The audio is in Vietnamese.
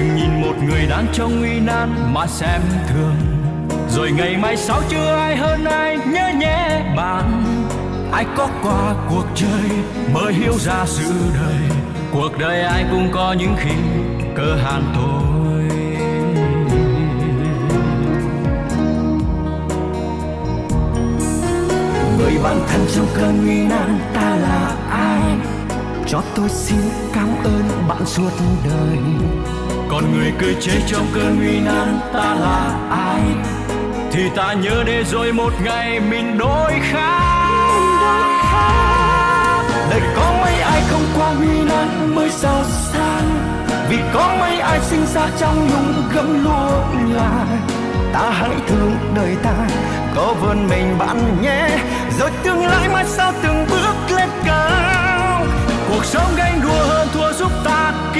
đừng nhìn một người đang trong nguy nan mà xem thường. Rồi ngày mai sau chưa ai hơn ai nhớ nhé bạn. Ai có qua cuộc chơi mới hiểu ra sự đời. Cuộc đời ai cũng có những khi cơ hàn thôi. Người bạn thân trong cơn nguy nan ta là ai? Cho tôi xin cảm ơn bạn suốt đời còn người cười chê trong cơn nguy nan ta là ai? Thì ta nhớ để rồi một ngày mình đổi khác. Đời có mấy ai không qua nguy nan mới giàu sang? Vì có mấy ai sinh ra trong nhung gấm lúa là ta hãy thương đời ta có vươn mình bạn nhé. Rồi tương lai mai sau từng bước lên cao